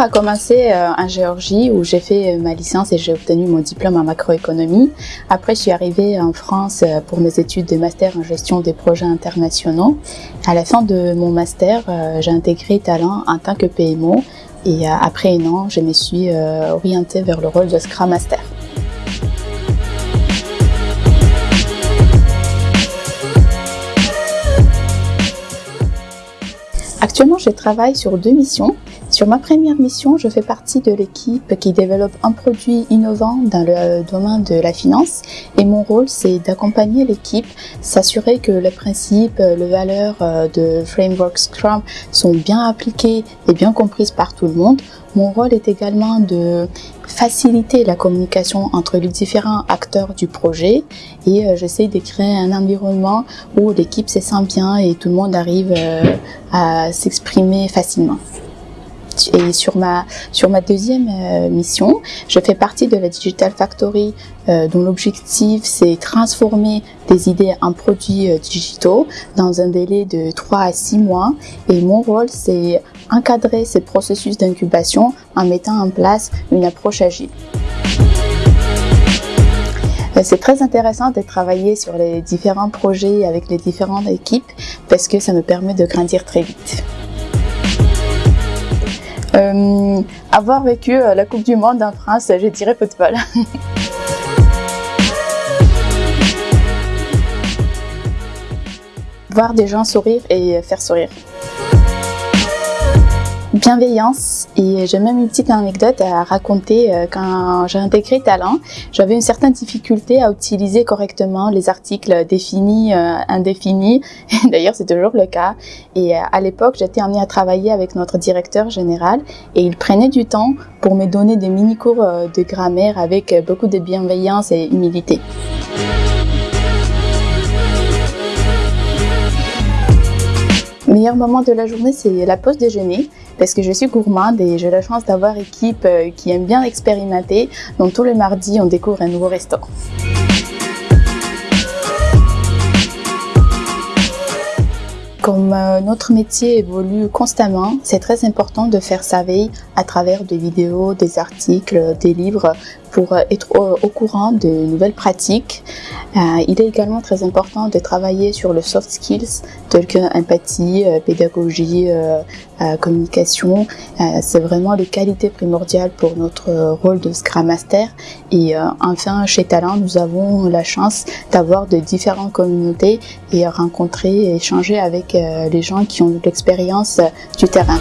a commencé en Géorgie où j'ai fait ma licence et j'ai obtenu mon diplôme en macroéconomie. Après, je suis arrivée en France pour mes études de master en gestion des projets internationaux. À la fin de mon master, j'ai intégré Talent en tant que PMO et après un an, je me suis orientée vers le rôle de Scrum Master. Actuellement, je travaille sur deux missions. Sur ma première mission, je fais partie de l'équipe qui développe un produit innovant dans le domaine de la finance et mon rôle c'est d'accompagner l'équipe, s'assurer que les principes, les valeurs euh, de Framework Scrum sont bien appliquées et bien comprises par tout le monde. Mon rôle est également de faciliter la communication entre les différents acteurs du projet et euh, j'essaie de créer un environnement où l'équipe se sent bien et tout le monde arrive euh, à s'exprimer facilement. Et sur ma, deuxième euh, mission, je fais partie de la Digital Factory euh, dont l'objectif c'est transformer des idées en produits euh, digitaux dans un délai de 3 à 6 mois. Et mon rôle c'est encadrer ce processus d'incubation en mettant en place une approche agile. C'est très intéressant de travailler sur les différents projets avec les différentes équipes parce que ça me permet de grandir très vite. Euh, avoir vécu euh, la Coupe du Monde en France, je dirais football. Voir des gens sourire et faire sourire bienveillance et j'ai même une petite anecdote à raconter euh, quand j'ai intégré Talent. J'avais une certaine difficulté à utiliser correctement les articles définis, euh, indéfinis. D'ailleurs, c'est toujours le cas. Et euh, à l'époque, j'étais amenée à travailler avec notre directeur général et il prenait du temps pour me donner des mini-cours de grammaire avec beaucoup de bienveillance et humilité. Le meilleur moment de la journée, c'est la pause déjeuner parce que je suis gourmande et j'ai la chance d'avoir équipe euh, qui aime bien expérimenter. Donc tous les mardis, on découvre un nouveau restaurant. Comme euh, notre métier évolue constamment, c'est très important de faire sa veille à travers des vidéos, des articles, des livres pour euh, être au, courant de nouvelles pratiques. Euh, il est également très important de travailler sur le soft skills tels que empathie, pédagogie, communication. C'est vraiment les qualités primordiales pour notre rôle de Scrum Master. Et enfin, chez Talent, nous avons la chance d'avoir de différentes communautés et rencontrer et échanger avec les gens qui ont l'expérience du terrain.